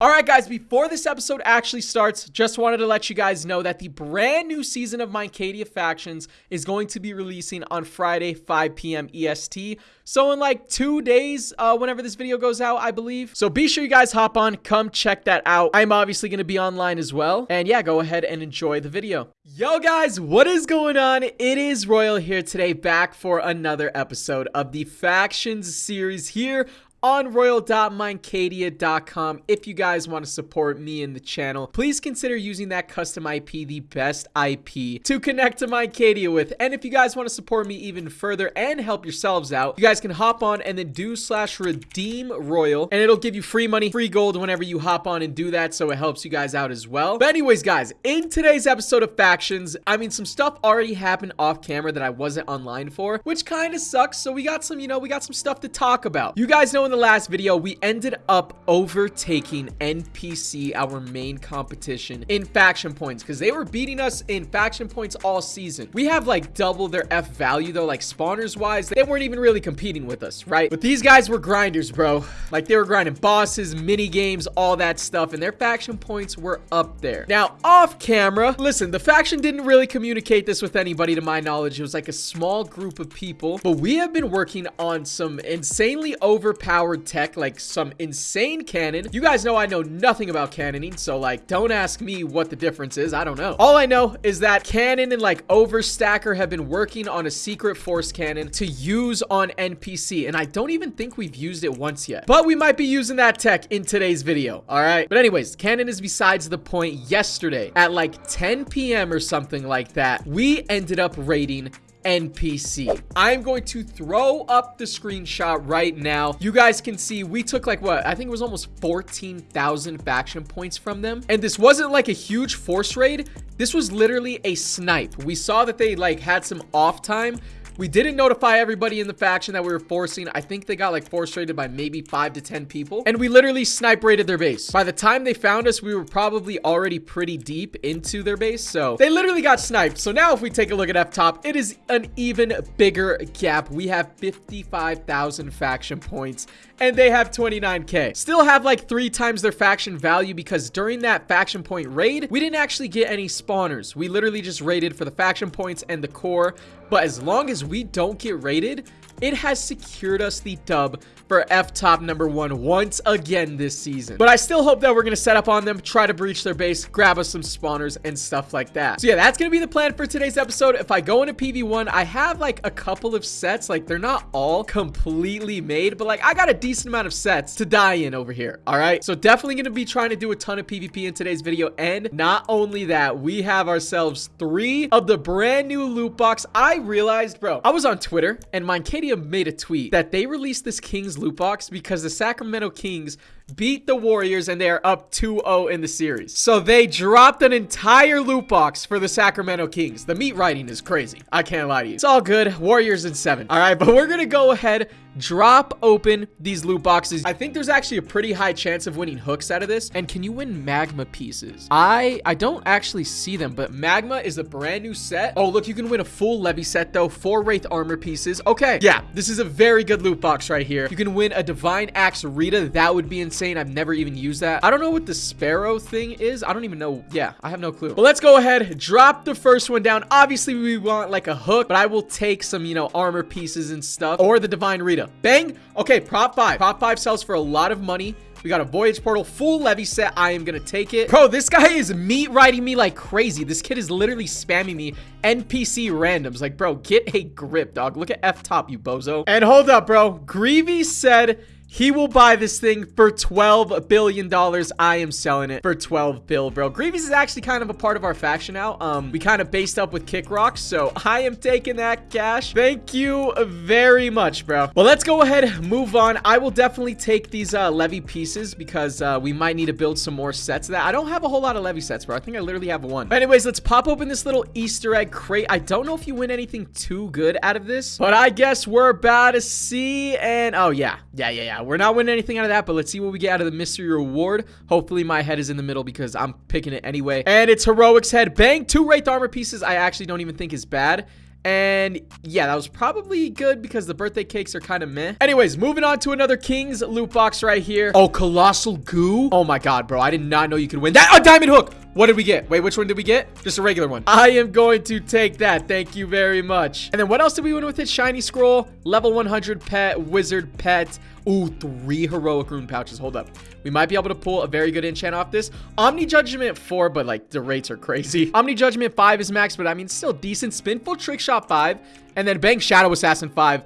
All right, guys, before this episode actually starts, just wanted to let you guys know that the brand new season of Minecadia Factions is going to be releasing on Friday, 5 p.m. EST. So in like two days, uh, whenever this video goes out, I believe. So be sure you guys hop on, come check that out. I'm obviously going to be online as well. And yeah, go ahead and enjoy the video. Yo, guys, what is going on? It is Royal here today, back for another episode of the Factions series here on royal.minecadia.com. If you guys want to support me and the channel, please consider using that custom IP, the best IP, to connect to Minecadia with. And if you guys want to support me even further and help yourselves out, you guys can hop on and then do slash redeem royal, and it'll give you free money, free gold whenever you hop on and do that, so it helps you guys out as well. But anyways, guys, in today's episode of Factions, I mean, some stuff already happened off camera that I wasn't online for, which kind of sucks, so we got some, you know, we got some stuff to talk about. You guys know in the last video, we ended up overtaking NPC, our main competition, in faction points because they were beating us in faction points all season. We have like double their F value though, like spawners wise, they weren't even really competing with us, right? But these guys were grinders, bro. Like they were grinding bosses, mini games, all that stuff, and their faction points were up there. Now, off camera, listen, the faction didn't really communicate this with anybody to my knowledge. It was like a small group of people, but we have been working on some insanely overpowered tech, like some insane cannon. You guys know I know nothing about cannoning, so like, don't ask me what the difference is. I don't know. All I know is that cannon and like overstacker have been working on a secret force cannon to use on NPC, and I don't even think we've used it once yet. But we might be using that tech in today's video, all right? But anyways, cannon is besides the point. Yesterday at like 10 p.m. or something like that, we ended up raiding NPC. I'm going to throw up the screenshot right now. You guys can see we took like what? I think it was almost 14,000 faction points from them. And this wasn't like a huge force raid. This was literally a snipe. We saw that they like had some off time we didn't notify everybody in the faction that we were forcing. I think they got like force raided by maybe five to 10 people. And we literally snipe raided their base. By the time they found us, we were probably already pretty deep into their base. So they literally got sniped. So now if we take a look at F-top, it is an even bigger gap. We have 55,000 faction points and they have 29k. Still have like three times their faction value because during that faction point raid, we didn't actually get any spawners. We literally just raided for the faction points and the core. But as long as we don't get raided, it has secured us the dub for F-top number one once again this season. But I still hope that we're going to set up on them, try to breach their base, grab us some spawners and stuff like that. So yeah, that's going to be the plan for today's episode. If I go into PV1, I have like a couple of sets. Like they're not all completely made, but like I got a decent amount of sets to die in over here. All right. So definitely going to be trying to do a ton of PvP in today's video. And not only that, we have ourselves three of the brand new loot box. I realized, bro, I was on Twitter and Minecadia made a tweet that they released this King's loot box because the Sacramento Kings beat the Warriors and they are up 2-0 in the series. So they dropped an entire loot box for the Sacramento Kings. The meat writing is crazy. I can't lie to you. It's all good. Warriors in seven. All right, but we're going to go ahead drop open these loot boxes. I think there's actually a pretty high chance of winning hooks out of this. And can you win magma pieces? I I don't actually see them, but magma is a brand new set. Oh, look, you can win a full levy set though, four wraith armor pieces. Okay, yeah, this is a very good loot box right here. You can win a divine axe Rita. That would be insane. I've never even used that. I don't know what the sparrow thing is. I don't even know. Yeah, I have no clue. But let's go ahead, drop the first one down. Obviously, we want like a hook, but I will take some, you know, armor pieces and stuff or the divine Rita. Bang. Okay, prop 5. Prop 5 sells for a lot of money. We got a Voyage Portal, full levy set. I am going to take it. Bro, this guy is meat riding me like crazy. This kid is literally spamming me NPC randoms. Like, bro, get a grip, dog. Look at F-top, you bozo. And hold up, bro. Greavy said he will buy this thing for $12 billion. I am selling it for 12 bill, bro. Grievous is actually kind of a part of our faction now. Um, we kind of based up with Kick Rock, so I am taking that cash. Thank you very much, bro. Well, let's go ahead, move on. I will definitely take these uh, levy pieces because uh, we might need to build some more sets that. I don't have a whole lot of levy sets, bro. I think I literally have one. But anyways, let's pop open this little Easter egg crate. I don't know if you win anything too good out of this, but I guess we're about to see. And oh, yeah. Yeah, yeah, yeah we're not winning anything out of that, but let's see what we get out of the mystery reward. Hopefully my head is in the middle because I'm picking it anyway. And it's Heroic's head. Bang, two Wraith armor pieces I actually don't even think is bad. And yeah, that was probably good because the birthday cakes are kind of meh. Anyways, moving on to another King's loot box right here. Oh, Colossal Goo. Oh my god, bro. I did not know you could win that. A diamond hook. What did we get? Wait, which one did we get? Just a regular one. I am going to take that. Thank you very much. And then what else did we win with it? Shiny Scroll, level 100 pet, wizard pet. Ooh, three heroic rune pouches. Hold up. We might be able to pull a very good enchant off this. Omni Judgment 4, but like the rates are crazy. Omni Judgment 5 is max, but I mean still decent. Spinful Trick Shot 5. And then Bang Shadow Assassin 5.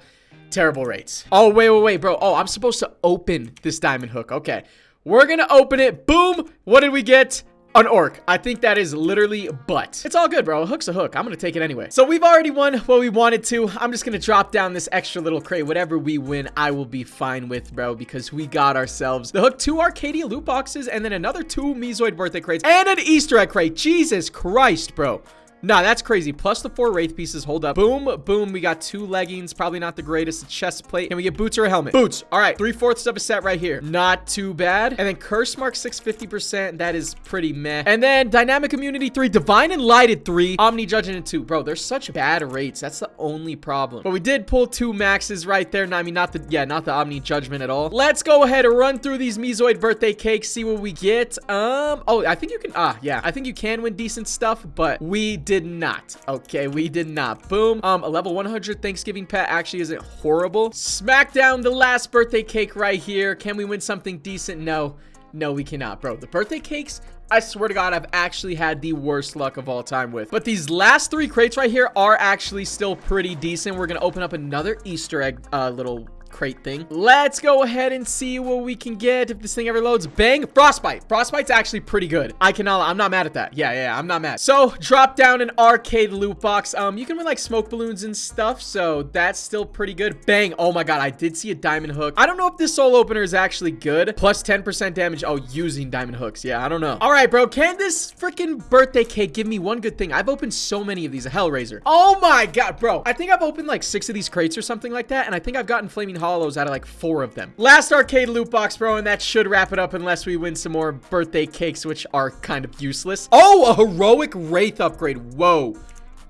Terrible rates. Oh, wait, wait, wait, bro. Oh, I'm supposed to open this diamond hook. Okay. We're gonna open it. Boom. What did we get? An orc. I think that is literally butt. It's all good, bro. A hook's a hook. I'm gonna take it anyway. So we've already won what we wanted to. I'm just gonna drop down this extra little crate. Whatever we win, I will be fine with, bro, because we got ourselves the hook, two Arcadia loot boxes, and then another two Mezoid birthday crates, and an Easter egg crate. Jesus Christ, bro. Nah, that's crazy. Plus the four Wraith pieces. Hold up. Boom, boom. We got two leggings. Probably not the greatest. A chest plate. Can we get boots or a helmet? Boots. All right. Three-fourths of a set right here. Not too bad. And then Curse Mark 650%. That is pretty meh. And then Dynamic Immunity 3. Divine Enlightened 3. Omni Judging Judgment 2. Bro, there's such bad rates. That's the only problem. But we did pull two maxes right there. No, I mean, not the, yeah, not the Omni Judgment at all. Let's go ahead and run through these Mezoid birthday cakes. See what we get. Um, oh, I think you can, ah, yeah. I think you can win decent stuff, but we did not. Okay, we did not. Boom. Um, a level 100 Thanksgiving pet actually isn't horrible. Smack down the last birthday cake right here. Can we win something decent? No. No, we cannot, bro. The birthday cakes, I swear to God, I've actually had the worst luck of all time with. But these last three crates right here are actually still pretty decent. We're going to open up another Easter egg uh, little crate thing. Let's go ahead and see what we can get if this thing ever loads. Bang, Frostbite. Frostbite's actually pretty good. I cannot, I'm not mad at that. Yeah, yeah, I'm not mad. So, drop down an arcade loot box. Um, you can win like smoke balloons and stuff, so that's still pretty good. Bang. Oh my god, I did see a diamond hook. I don't know if this soul opener is actually good. Plus 10% damage. Oh, using diamond hooks. Yeah, I don't know. All right, bro. Can this freaking birthday cake give me one good thing? I've opened so many of these. A Hellraiser. Oh my god, bro. I think I've opened like six of these crates or something like that, and I think I've gotten Flaming hollows out of like four of them. Last arcade loot box, bro, and that should wrap it up unless we win some more birthday cakes, which are kind of useless. Oh, a heroic wraith upgrade. Whoa.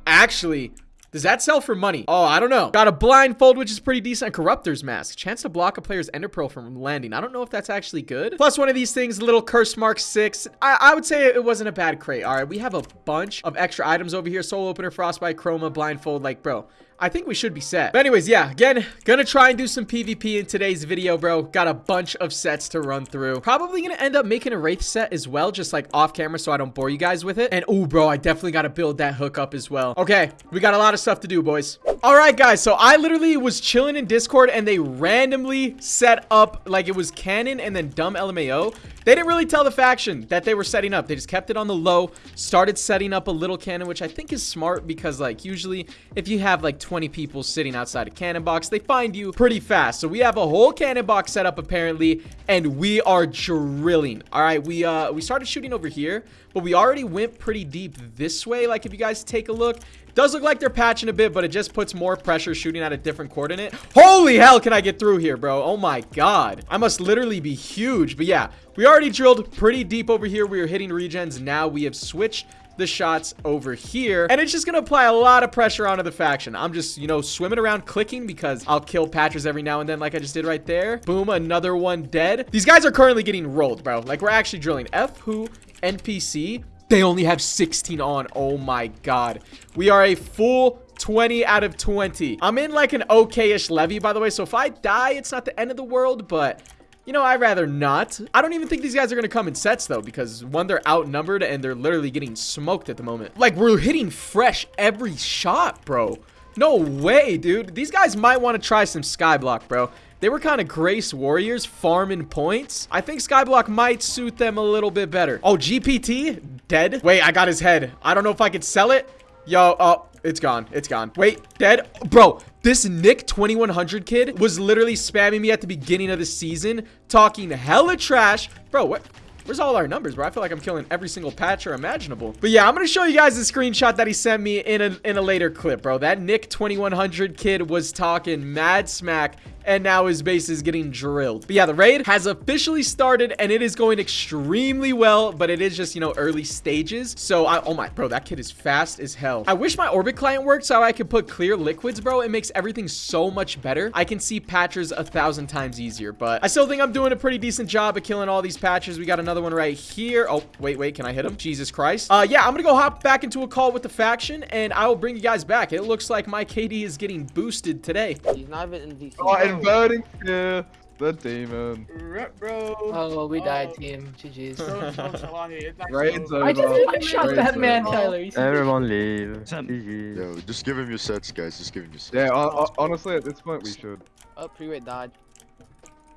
Actually, does that sell for money? Oh, I don't know. Got a blindfold, which is pretty decent. Corruptor's Mask. Chance to block a player's ender pearl from landing. I don't know if that's actually good. Plus one of these things, little curse mark six. I, I would say it wasn't a bad crate. All right, we have a bunch of extra items over here. Soul opener, frostbite, chroma, blindfold. Like, bro, I think we should be set. But anyways, yeah, again, gonna try and do some PvP in today's video, bro. Got a bunch of sets to run through. Probably gonna end up making a Wraith set as well, just like off camera so I don't bore you guys with it. And oh, bro, I definitely gotta build that hook up as well. Okay, we got a lot of stuff to do, boys. All right, guys, so I literally was chilling in Discord and they randomly set up like it was canon and then dumb LMAO. They didn't really tell the faction that they were setting up. They just kept it on the low, started setting up a little cannon, which I think is smart because like usually if you have like 20 people sitting outside a cannon box, they find you pretty fast. So we have a whole cannon box set up apparently, and we are drilling. All right, we uh we started shooting over here, but we already went pretty deep this way. Like if you guys take a look, does look like they're patching a bit, but it just puts more pressure shooting at a different coordinate. Holy hell, can I get through here, bro? Oh my god. I must literally be huge. But yeah, we already drilled pretty deep over here. We are hitting regens. Now we have switched the shots over here. And it's just going to apply a lot of pressure onto the faction. I'm just, you know, swimming around clicking because I'll kill patchers every now and then like I just did right there. Boom, another one dead. These guys are currently getting rolled, bro. Like, we're actually drilling. F who NPC. They only have 16 on. Oh my god. We are a full 20 out of 20. I'm in like an okay-ish levy, by the way. So if I die, it's not the end of the world, but you know, I'd rather not. I don't even think these guys are going to come in sets, though, because one, they're outnumbered, and they're literally getting smoked at the moment. Like, we're hitting fresh every shot, bro. No way, dude. These guys might want to try some Skyblock, bro. They were kind of Grace Warriors farming points. I think Skyblock might suit them a little bit better. Oh, GPT? Dead? Wait, I got his head. I don't know if I could sell it. Yo, oh, it's gone. It's gone. Wait, dead? Bro, this Nick 2100 kid was literally spamming me at the beginning of the season, talking hella trash. Bro, what? Where's all our numbers, bro? I feel like I'm killing every single patcher imaginable. But yeah, I'm gonna show you guys the screenshot that he sent me in a in a later clip, bro. That Nick 2100 kid was talking mad smack and now his base is getting drilled. But yeah, the raid has officially started and it is going extremely well, but it is just, you know, early stages. So, I, oh my, bro, that kid is fast as hell. I wish my orbit client worked so I could put clear liquids, bro. It makes everything so much better. I can see patchers a thousand times easier, but I still think I'm doing a pretty decent job of killing all these patchers. We got another one right here. Oh, wait, wait, can I hit him? Jesus Christ. Uh, yeah, I'm gonna go hop back into a call with the faction and I will bring you guys back. It looks like my KD is getting boosted today. He's not even in DC. Oh, inverting yeah, the demon. Rep, bro. Oh, well, we died, Oh. team. GG's. So, so, Salahi, it's like Raids over. I just I Raids shot that over. Tyler. Everyone leave. GG. Yo, just give him your sets, guys. Just give him your sets. Yeah, ho- ho- honestly, at this point, we should. Oh, pre-rate died.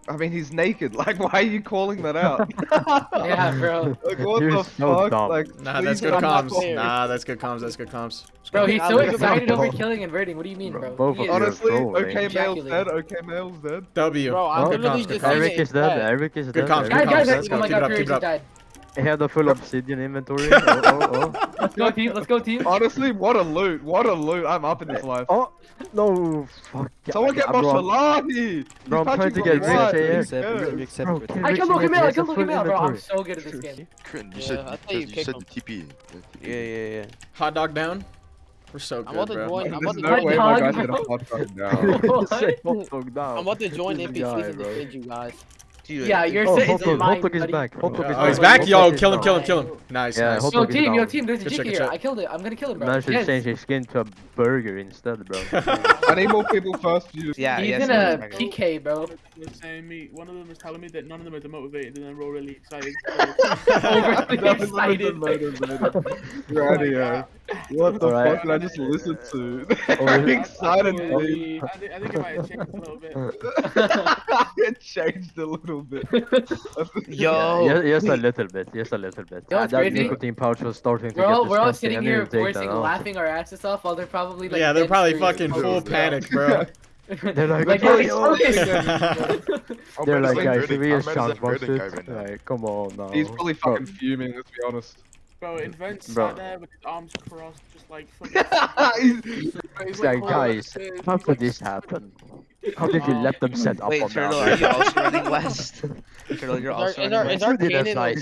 I mean, he's naked. Like, why are you calling that out? Yeah, bro. Like, what You're the so fuck? dumb. Like, Nah, that's good comms. Nah, that's good comms. That's good comms. Bro, he's so excited over killing and raiding. What do you mean, bro? Both of. Honestly, trolling. okay, male's Ejaculating. dead. Okay, male's dead. W. Bro, I'm Oh, literally just saying Eric it. is dead. Eric is Good dead. comms, Eric good Guys, is guys, comms. dead. Let's oh go. my Keep it god, up, keep Fury it up. just died. He had a full obsidian inventory. Oh, oh, oh. Let's go, team. Let's go, team. Honestly, what a loot. What a loot. I'm up in this eh, life. Oh, no, fuck. Someone get Yeah, my bro. Salahi! Bro, I'm trying to get from the right. rich, yeah. Let's go. Bro, kill I Rich killed Logan Knight, Mail. I he has killed a Logan bro. I'm so good at this game. Crin, you Yeah, said, I thought you you said, the him. TP. Yeah, yeah, yeah. Hot dog down. We're so good, I'm about to join. I'm about to no join. way my guy's dog, gonna bro. hot dog down. What? Say hot dog down. I'm about to join NPCs guy, and defend you guys. Dude, Yeah, you're Oh, sitting hot in dog, mine, hot is back. Hot dog is Oh, he's back. back. Yo, Hot kill him, kill him, kill him. Nice, Yeah, nice. hot Yo, dog team, yo, down. team. There's a Good chick here. I killed it. I'm gonna kill him, bro. Man should Yes. change his skin to a burger instead, bro. I need more people first view. Yeah, He's yes, in a. PK, bro. Saying me. One of them is telling me that none of them are demotivated, and then we're all really excited. Overly excited. Radio. Uh, what the Alright. fuck did I just listen to? Oh, I'm excited, dude. I think it might have changed a little bit. it changed a little bit. Yo. Yeah, yes, a little bit. Yes, a little bit. Yo, Ah, that crazy. nicotine pouch was starting to We're all get we're all sitting here didn't take voicing, laughing our asses off while they're probably like. Yeah, they're probably fucking Oh, full bro. panic, bro. They're like, Like, "Yo, it's yo." okay. Oh, They're like, guys, Verdict- should we I'm just Madison shout about Verdict guy it? right now. Like, come on now. He's probably fucking fuming, let's be honest. Bro, Invent mm, Bro. sat there with his arms crossed, just like fucking. He's- He's like, "Oh, guys, How could like, this happen? How did you let them set up Wait, on Turtle, that? are you also running west? Turtle, you're also is running our, west. is our You did a cannon side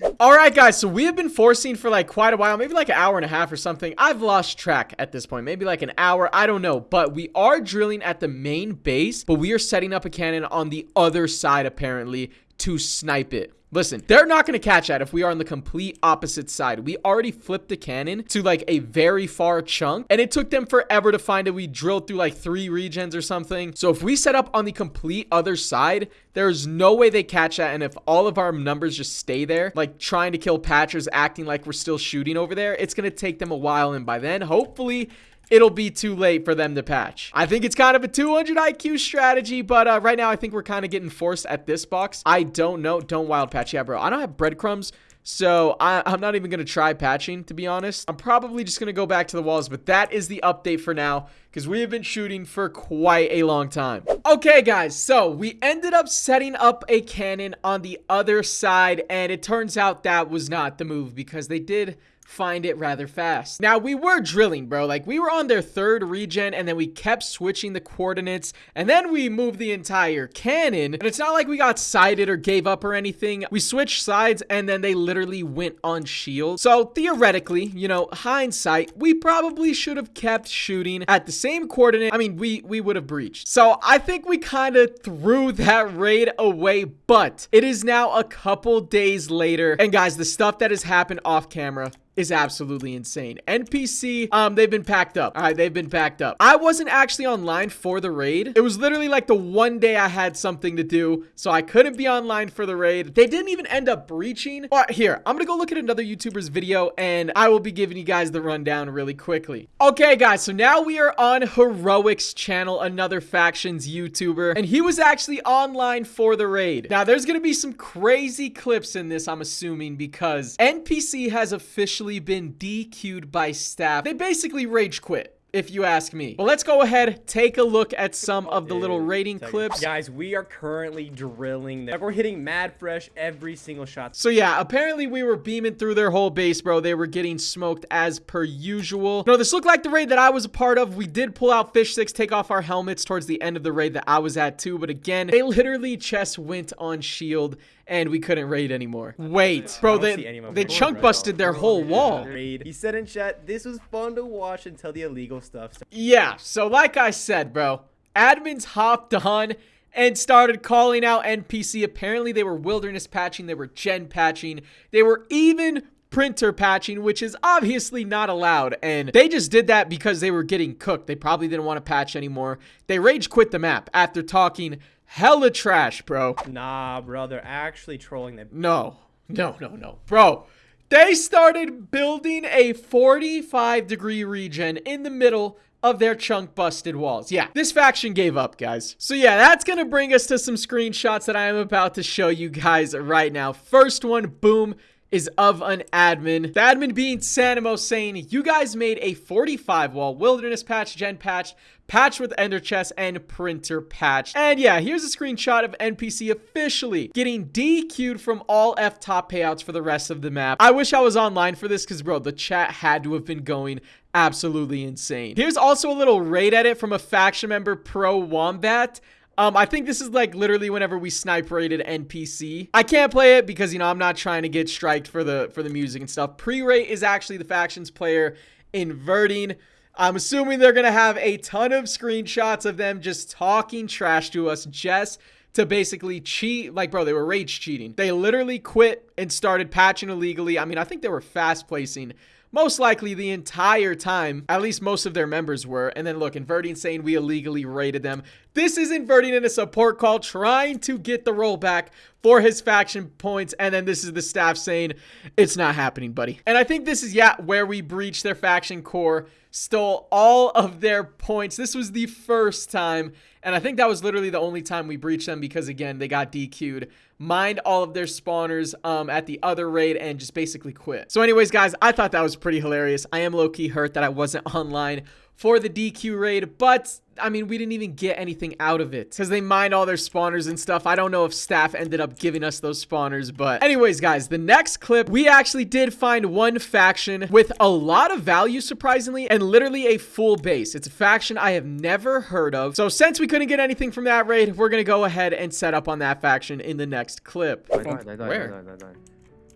okay? All right, guys. So we have been forcing for like quite a while, maybe like an hour and a half or something. I've lost track at this point. Maybe like an hour. I don't know. But we are drilling at the main base, but we are setting up a cannon on the other side apparently to snipe it. Listen, they're not going to catch that if we are on the complete opposite side. We already flipped the cannon to like a very far chunk, and it took them forever to find it. We drilled through like three regions or something. So if we set up on the complete other side, there's no way they catch that. And if all of our numbers just stay there, like trying to kill patchers, acting like we're still shooting over there, it's going to take them a while. And by then, hopefully, it'll be too late for them to patch. I think it's kind of a 200 IQ strategy, but uh, right now I think we're kind of getting forced at this box. I don't know. Don't wild patch. Yeah, bro. I don't have breadcrumbs. So I, I'm not even going to try patching, to be honest. I'm probably just going to go back to the walls, but that is the update for now because we have been shooting for quite a long time. Okay, guys, so we ended up setting up a cannon on the other side, and it turns out that was not the move because they did find it rather fast. Now, we were drilling, bro. Like, we were on their third regen, and then we kept switching the coordinates, and then we moved the entire cannon. And it's not like we got sided or gave up or anything. We switched sides, and then they literally went on shield. So, theoretically, you know, hindsight, we probably should have kept shooting at the same coordinate. I mean, we, we would have breached. So, I think we kind of threw that raid away, but it is now a couple days later. And guys, the stuff that has happened off camera is absolutely insane. NPC, um, they've been packed up. All right, they've been packed up. I wasn't actually online for the raid. It was literally like the one day I had something to do, so I couldn't be online for the raid. They didn't even end up breaching. But here, I'm gonna go look at another YouTuber's video, and I will be giving you guys the rundown really quickly. Okay, guys, so now we are on Heroics channel, another factions YouTuber, and he was actually online for the raid. Now, there's gonna be some crazy clips in this, I'm assuming, because NPC has officially been DQ'd by staff. They basically rage quit if you ask me. But let's go ahead, take a look at some of the little Dude, rating tell you- clips. Guys, we are currently drilling them. Like, we're hitting mad fresh every single shot. So yeah, apparently we were beaming through their whole base, bro. They were getting smoked as per usual. No, this looked like the raid that I was a part of. We did pull out fish 6, take off our helmets towards the end of the raid that I was at too. But again, they literally chest went on shield and we couldn't raid anymore. Wait, bro, I don't see they, they chunk busted their whole wall. He said in chat, this was fun to watch until the illegal stuff started. Yeah, so like I said, bro, admins hopped on and started calling out NPC. Apparently, they were wilderness patching, they were gen patching, they were even printer patching, which is obviously not allowed. And they just did that because they were getting cooked. They probably didn't want to patch anymore. They rage quit the map after talking hella trash, bro. Nah, bro, they're actually trolling them. No, no, no, no. Bro, they started building a 45 degree regen in the middle of their chunk busted walls. Yeah, this faction gave up, guys. So yeah, that's gonna bring us to some screenshots that I am about to show you guys right now. First one, boom, is of an admin. The admin being Sanimo saying, you guys made a 45 wall wilderness patch, gen patch, patch with ender chest, and printer patch. And yeah, here's a screenshot of NPC officially getting DQ'd from all F top payouts for the rest of the map. I wish I was online for this because, bro, the chat had to have been going absolutely insane. Here's also a little raid edit from a faction member, Pro Wombat. Um, I think this is like literally whenever we snipe rated NPC. I can't play it because you know I'm not trying to get striked for the for the music and stuff. Pre-rate is actually the factions player inverting. I'm assuming they're gonna have a ton of screenshots of them just talking trash to us just to basically cheat. Like, bro, they were rage cheating. They literally quit and started patching illegally. I mean, I think they were fast placing most likely the entire time, at least most of their members were. And then look, inverting saying we illegally raided them. This is inverting in a support call trying to get the rollback for his faction points. And then this is the staff saying it's not happening, buddy. And I think this is, yeah, where we breached their faction core, stole all of their points. This was the first time. And I think that was literally the only time we breached them because, again, they got DQ'd mined all of their spawners um, at the other raid and just basically quit. So anyways, guys, I thought that was pretty hilarious. I am low-key hurt that I wasn't online for the DQ raid, but I mean, we didn't even get anything out of it because they mined all their spawners and stuff. I don't know if staff ended up giving us those spawners, but anyways, guys, the next clip, we actually did find one faction with a lot of value, surprisingly, and literally a full base. It's a faction I have never heard of. So since we couldn't get anything from that raid, we're going to go ahead and set up on that faction in the next clip. I died, I died, Where? I died, I died.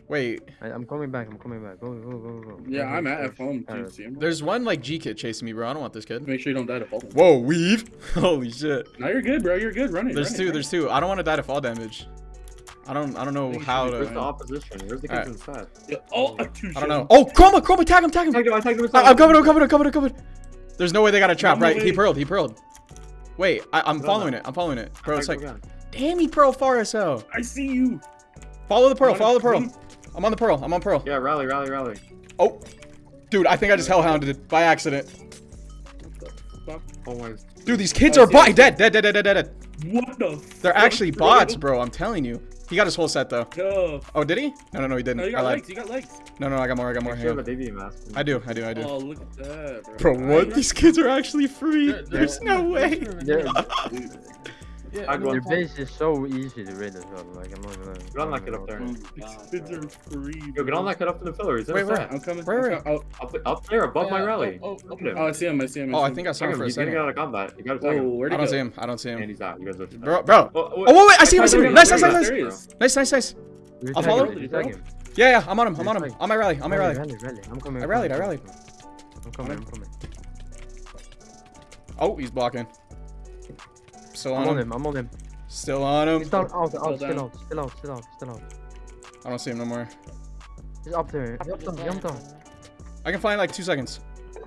Wait, I, I'm coming back, I'm coming back. Go, go, go, go. Yeah, Go, I'm go, at. F home. Do you see him? there's one like G kit chasing me, bro. I don't want this kid. Make sure you don't die to fall. Whoa, weave. Holy shit. No, you're good, bro. You're good. Running. There's running, two, running. there's two. I don't want to die to fall damage. I don't I don't know think how to fine. the opposition? Where's the Alright. kids inside? Yeah, Oh, I don't know. Oh, Chroma, Chroma, tag him, tag him. Tagged him, I tagged him I, inside. I'm coming, I'm coming, I'm coming, I'm coming. There's no way they got a trap, No right? He way. pearled, he pearled. Wait, I, I'm No, following no. it. I'm following it. Bro, it's like, damn, he pearl far as hell. I see you. Follow the pearl, follow the pearl. Come? I'm on the pearl, I'm on pearl. Yeah, rally, rally, rally. Oh, dude, I think I just hellhounded it by accident. Fuck. Oh my. Dude, these kids are see, bot dead, dead, dead, dead, dead, dead. What the? They're actually bots, bro. I'm telling you. He got his whole set though. Yo. Oh, did he? No, no, no, he didn't. No, you I got lied. legs. You got legs. No, no, I got more. I got more. Make sure Hang on. Mask. I do, I do, I do. Oh, look at that, Bro, bro. what? These kids are actually free. They're- There's they're- no way. Their, Yeah, I no, their base is so easy to raid as well. Like, I'm not even. Get on that kid up there. These kids are free. Yo, get on that kid up in the pillar. He's Wait, inside. where? I'm coming. Where, I'm where? co- Up, up there, above my oh, rally. Oh, oh, Look at him. oh, I see him. I see him. Oh, I see him. think I saw Tag him him. for a He's gonna second. get out of combat. You gotta tag Whoa, him. where'd I he don't go? see him. I don't see him. And him. he's out. You guys look. Bro, bro. Oh, Oh, wait, wait. I see him. I see him. Nice, nice, nice, nice. Nice, nice, nice. I'll follow. him, Did you tag him? Yeah, yeah. I'm on him. I'm on him. On my rally. On my rally. Rally, rally. I'm coming. I I'm rallied, coming, I I'm coming. I'm coming. I'm coming. Oh, he's blocking. Still I'm on on him. him. I'm on him. Still on him. He's down, out, Still out, still down. out, still out, still out, still out. I don't see him no more. He's up there. He's up down, jump down. I can fly in like two seconds.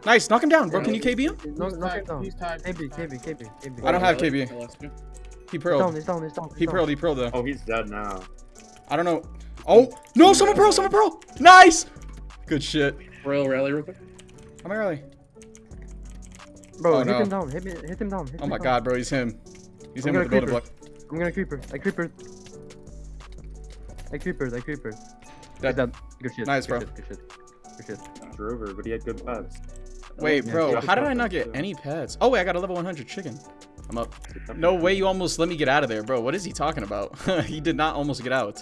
Nice. Knock him down, bro. Can you KB him? Knock, knock him down. He's tied. KB, KB, KB, KB. I don't have KB. I lost you. He He's down, he's down, he's down. He down. pearled. He pearled though. Oh, he's dead now. I don't know. Oh no! Someone pearl. Someone pearl. Nice. Good shit. Royal rally real quick. On my rally. Bro, Oh, hit no. him down, hit, me, hit him down. Hit Oh him my down. god, bro. He's him. He's I'm him with the gonna building block. I'm gonna creeper. I creeper. I creeper. I creeper. Dead. Dead. Good shit. Nice, good bro. Shit, good shit. Good shit. Drover, but he had good pads. Wait, Yeah, bro, yeah. how did I not get any pets? Oh, wait, I got a level 100 chicken. I'm up. No way you almost let me get out of there, bro. What is he talking about? he did not almost get out.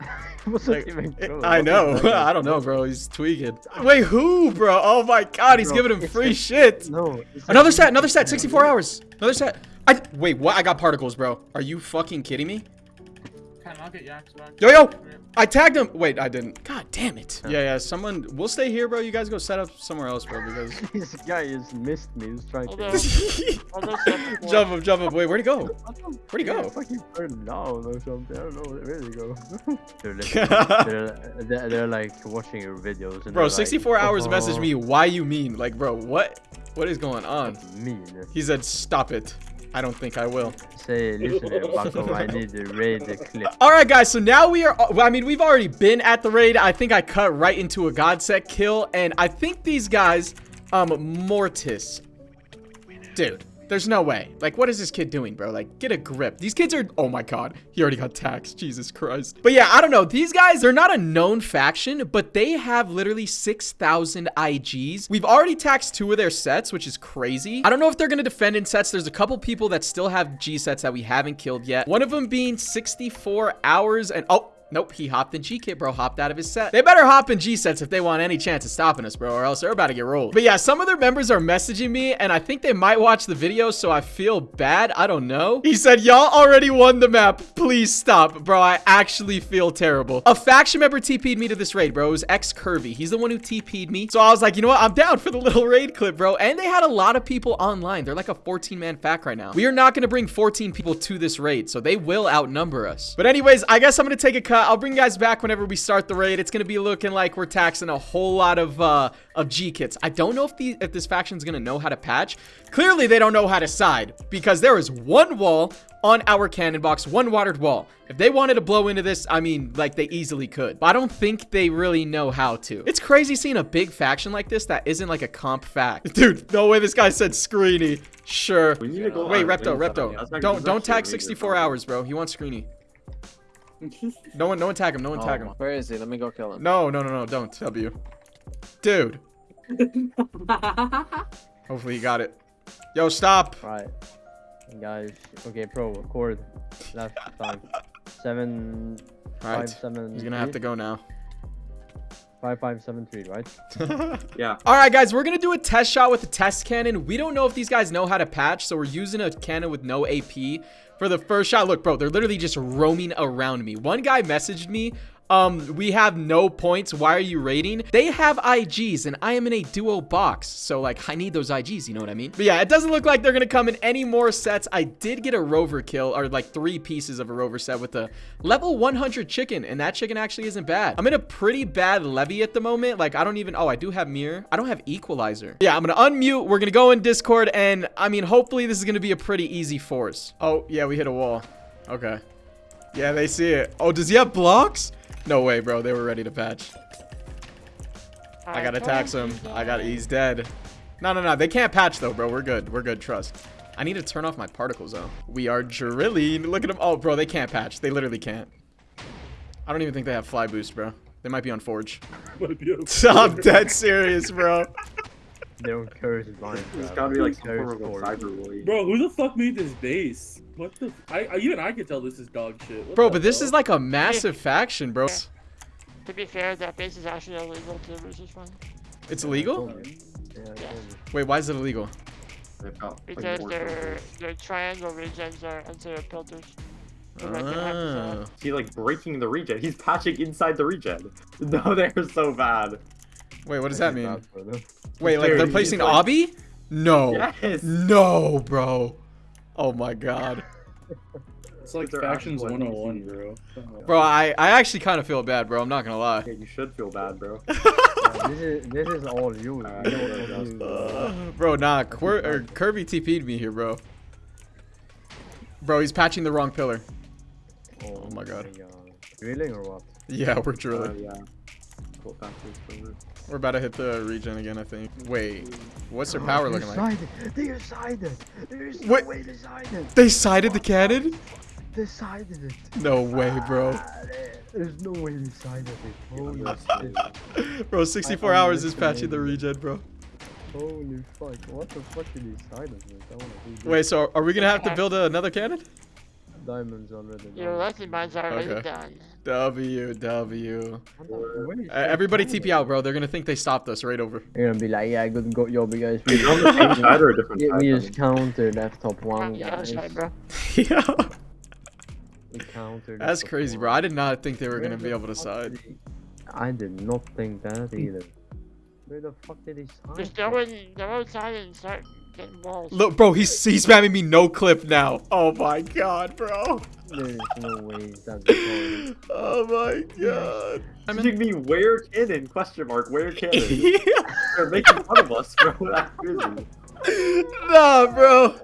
What's Like, even good? I know. I don't know, bro. He's tweaking. Wait, who, bro? Oh my god, he's Bro, giving him it's free like- shit. No. it's Another like- set, another set, 64 hours. Another set. I wait, what? I got particles, bro. Are you fucking kidding me? Can I get back? Yo, yo! I tagged him. Wait, I didn't. God damn it. Yeah, yeah. Someone. We'll stay here, bro. You guys go set up somewhere else, bro. Because. This guy has missed me. He's trying Although, to. although some jump him, jump him. Wait, where'd he go? Where'd he go? fucking burn down or something. I don't know where they go. they're, like, they're, they're, they're like watching your videos. And Bro, they're 64 like, hours oh, messaged me. Why you mean? Like, bro, what? What is going on? Mean. He said, "Stop it." I don't think I will. Say, listen Bucko. I need to raid the clip. All right, guys. So now we are. I mean, we've already been at the raid. I think I cut right into a god set kill, and I think these guys, um, Mortis, dude. There's no way. Like, what is this kid doing, bro? Like, get a grip. These kids are. Oh my god, he already got taxed. Jesus Christ. But yeah, I don't know. These guys, they're not a known faction, but they have literally 6,000 IGs. We've already taxed two of their sets, which is crazy. I don't know if they're gonna defend in sets. There's a couple people that still have G sets that we haven't killed yet. One of them being 64 hours and oh. Nope, he hopped in G-Kit, bro. Hopped out of his set. They better hop in G-sets if they want any chance of stopping us, bro, or else they're about to get rolled. But yeah, some of their members are messaging me, and I think they might watch the video, so I feel bad. I don't know. He said, y'all already won the map. Please stop. Bro, I actually feel terrible. A faction member TP'd me to this raid, bro. It was X-Curvy. He's the one who TP'd me. So I was like, you know what? I'm down for the little raid clip, bro. And they had a lot of people online. They're like a 14-man fact right now. We are not going to bring 14 people to this raid, so they will outnumber us. But anyways, I guess I'm going to take a cut. I'll bring you guys back whenever we start the raid. It's going to be looking like we're taxing a whole lot of uh, of G kits. I don't know if the if this faction's going to know how to patch. Clearly, they don't know how to side because there is one wall on our cannon box, one watered wall. If they wanted to blow into this, I mean, like they easily could. But I don't think they really know how to. It's crazy seeing a big faction like this that isn't like a comp fact. Dude, no way this guy said screeny. Sure. We need to go Wait, Repto, Wings, I mean, that's Repto. Don't don't tag 64 hours, bro. He wants screeny. No one, no one tag him. No one oh, tag him. Where is he? Let me go kill him. No, no, no, no. Don't. W. Dude. Hopefully he got it. Yo, stop. All right. Guys, okay, pro, record. Last time. Seven, All right. five, seven, He's gonna have to go now. Five, five, seven, three, right? Yeah. All right, guys, we're gonna do a test shot with the test cannon. We don't know if these guys know how to patch, so we're using a cannon with no AP for the first shot. Look, bro, they're literally just roaming around me. One guy messaged me. Um, we have no points. Why are you raiding? They have IGs and I am in a duo box. So like I need those IGs, you know what I mean? But yeah, it doesn't look like they're gonna come in any more sets. I did get a rover kill or like three pieces of a rover set with a level 100 chicken. And that chicken actually isn't bad. I'm in a pretty bad levy at the moment. Like I don't even, oh, I do have mirror. I don't have equalizer. Yeah, I'm gonna unmute. We're gonna go in Discord and I mean, hopefully this is gonna be a pretty easy force. Oh yeah, we hit a wall. Okay. Yeah, they see it. Oh, does he have blocks? No way, bro. They were ready to patch. I gotta tax him. I got. He's dead. No, no, no. They can't patch though, bro. We're good. We're good. Trust. I need to turn off my particles though. We are drilling. Look at them. Oh, bro. They can't patch. They literally can't. I don't even think they have fly boost, bro. They might be on Forge. I'm dead serious, bro. They don't curse mine. There's gotta be like some form of a cyberbully. Bro, who the fuck made this base? What the? F I, I even I can tell this is dog shit. What Bro, the but this hell? is like a massive faction, bro. To be fair, that base is actually illegal too, which is. It's illegal? Yeah, I. Wait, why is it illegal? They've got, like, Because more their their triangle regions are unsafe filters. So like they have to Ah. He's like breaking the regen. He's patching inside the regen. No, they're so bad. Wait, what does that mean? bad for them. Wait, like they're placing like- obby? No. Yes. No, bro. Oh my god. It's like They're factions actual 101, bro. Bro, I, I actually kind of feel bad, bro. I'm not gonna lie. Yeah, you should feel bad, bro. Yeah, this is this is all you. Alright, You bro, what just, to do. Uh, bro, nah. Quir- or Kirby TP'd me here, bro. Bro, he's patching the wrong pillar. Oh, my God. Drilling or what? Yeah, we're Uh, drilling. yeah. We're about to hit the regen again, I think. Wait, what's their power They looking like? decided. They decided. There's no What? way they decided. They sided the cannon? They Decided it. No way, bro. Ah, There's no way they decided it. Holy shit. Bro, 64 hours is patching the regen, bro. Holy fuck! What the fuck did he side of this? I wanna do this. Wait, so are we gonna have to build another cannon? Diamonds already. Your done. lesson mine's already Okay. done. W W. What the- where is Uh, everybody? TP out, bro. They're gonna think they stopped us right over. You're gonna be like, yeah, good go, yo, you guys. Is it on the same side or a different We, side? we just countered F top one, On the other guys. yeah. We countered. That's crazy, bro. I did not think they were Where gonna be able to side. I did not think that either. Where the fuck did he side? Just from? go in, go outside and start getting balls. Look, bro, he's he's spamming me no clip now. Oh my god, bro. There's no way that's the Oh my god. I'm Teaching me where cannon? Question mark. Where cannon? They're making fun of us, bro. That's crazy. Nah, bro.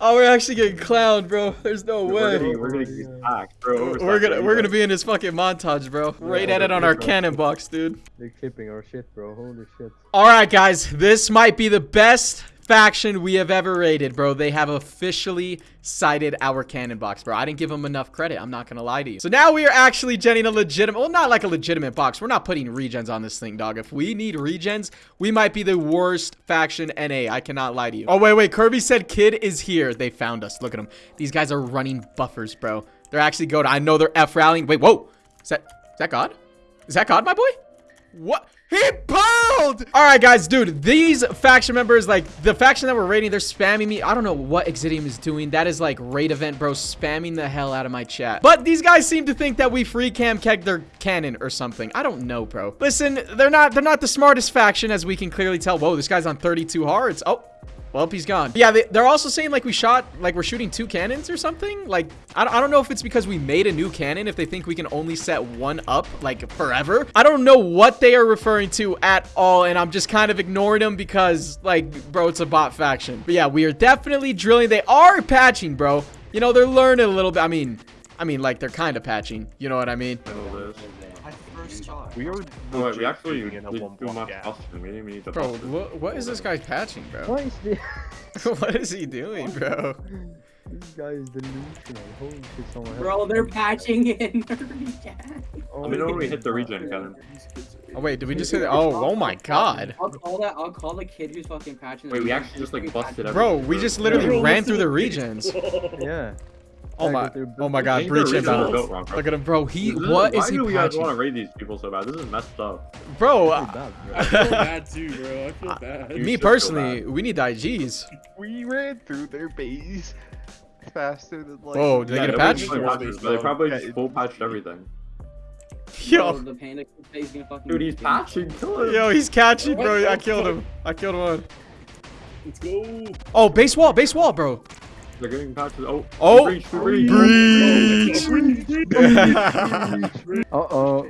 Oh, we're actually getting clowned, bro. There's no We're way. getting, we're getting these packs, bro. We're gonna we're gonna be in his fucking montage, bro. Right at it on our cannon box, dude. They're clipping our shit, bro. Holy shit. All right, guys, this might be the best faction we have ever raided, bro. They have officially cited our cannon box, bro. I didn't give them enough credit. I'm not gonna lie to you. So now we are actually genning a legitimate, well, not like a legitimate box. We're not putting regens on this thing, dog. If we need regens, we might be the worst faction NA. I cannot lie to you. Oh, wait, wait. Kirby said kid is here. They found us. Look at them. These guys are running buffers, bro. They're actually good. I know they're F rallying. Wait, whoa. Is that, is that God? Is that God, my boy? What? He pulled! Alright, guys, dude, these faction members, like, the faction that we're raiding, they're spamming me. I don't know what Exidium is doing. That is, like, raid event, bro, spamming the hell out of my chat. But these guys seem to think that we free cam keg their cannon or something. I don't know, bro. Listen, they're not, they're not the smartest faction, as we can clearly tell. Whoa, this guy's on 32 hearts. Oh. Well, he's gone. Yeah, they, they're also saying like we shot, like we're shooting two cannons or something. Like, I I don't know if it's because we made a new cannon, if they think we can only set one up, like forever. I don't know what they are referring to at all, and I'm just kind of ignoring them because, like, bro, it's a bot faction. But yeah, we are definitely drilling. They are patching, bro. You know, they're learning a little bit. I mean, I mean, like, they're kind of patching. You know what I mean? We are No, wait, we legit actually shooting in a one too block much gap. We need, we need to Bro, what, what is this guy patching, bro? What is this? what is he doing, bro? This guy is delusional. Holy shit, someone help. Bro, they're patching in. Oh, Let me know when we hit the regen cannon. Oh, wait, did we just hit Oh, oh my god. I'll call that. I'll call the kid who's fucking patching. Wait, we actually just, like, busted patching- Bro, we just literally ran through the to regions. Yeah. Oh my, oh my god, think breach the regions are inbound. bro. Look at him, bro. He, This is- what is why he do you guys want to patching? raid these people so bad? This is messed up. Bro, Pretty uh, bad, bro. I feel bad too, bro. I feel bad. Me personally, bad. we need IGs. We ran through their base faster than like. Whoa, did they Yeah, get a they patch? probably patched, but They probably Yeah, just full patched everything. Bro, Yo, the panda kid is gonna fucking. Dude, he's patching. Kill him. yo, he's catching, bro. I killed him. I killed one. Let's go. Oh, base wall, base wall, bro. They're getting patches. Oh, Oh, breach, breach. breach. Uh oh.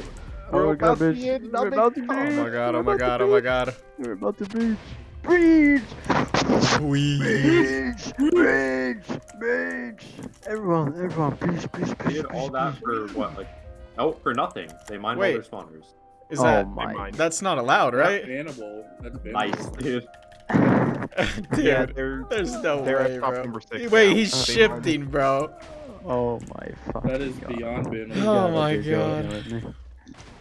We're Oh, about to garbage. be in We're nothing. about to Oh breach. Oh my god, We're oh my about to god, oh my breach. god. We're about to breach. Breach! Breach. Breach! Breach! Breach! Everyone, everyone, please, please, They please. did all please, that please. for what? Like, oh, for nothing. They mined Wait. all their spawners. Is Oh that, my. that's not allowed, right? That's bannable. That's bannable. Nice, dude. Dude, Yeah, there's no they're at way, top bro. number six Wait, now. he's Uh, shifting, bro. Oh my fuck. That is beyond bannable. Oh my god.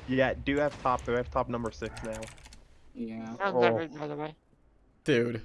Yeah, do have top. Do have top number six now. Yeah. How's Oh. that by the way? Dude.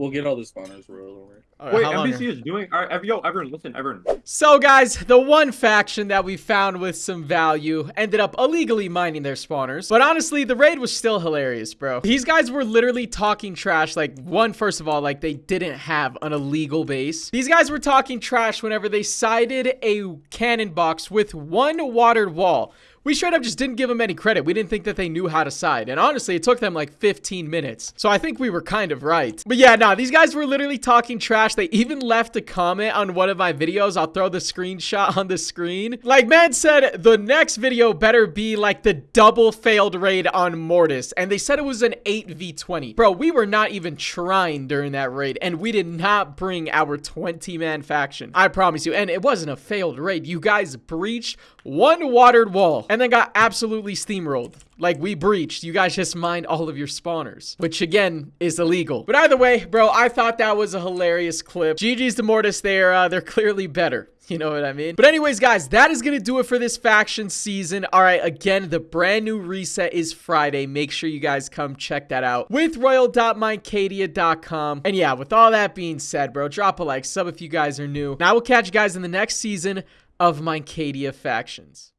We'll get all the spawners, bro. Don't worry. Alright, Wait, how long MVC is doing. All right, yo, everyone, listen, everyone. So guys, the one faction that we found with some value ended up illegally mining their spawners. But honestly, the raid was still hilarious, bro. These guys were literally talking trash. Like, one, first of all, like they didn't have an illegal base. These guys were talking trash whenever they sided a cannon box with one watered wall. We straight up just didn't give them any credit. We didn't think that they knew how to side. And honestly, it took them like 15 minutes. So I think we were kind of right. But yeah, nah, these guys were literally talking trash. They even left a comment on one of my videos. I'll throw the screenshot on the screen. Like, man said, the next video better be like the double failed raid on Mortis. And they said it was an 8v20. Bro, we were not even trying during that raid. And we did not bring our 20-man faction. I promise you. And it wasn't a failed raid. You guys breached one watered wall. And then got absolutely steamrolled. Like we breached. You guys just mined all of your spawners, which again is illegal. But either way, bro, I thought that was a hilarious clip. GG's to Mortis. They're uh, they're clearly better. You know what I mean? But anyways, guys, that is going to do it for this faction season. All right, again, the brand new reset is Friday. Make sure you guys come check that out with royal.mycadia.com. And yeah, with all that being said, bro, drop a like, sub if you guys are new. And I will catch you guys in the next season of Mycadia Factions.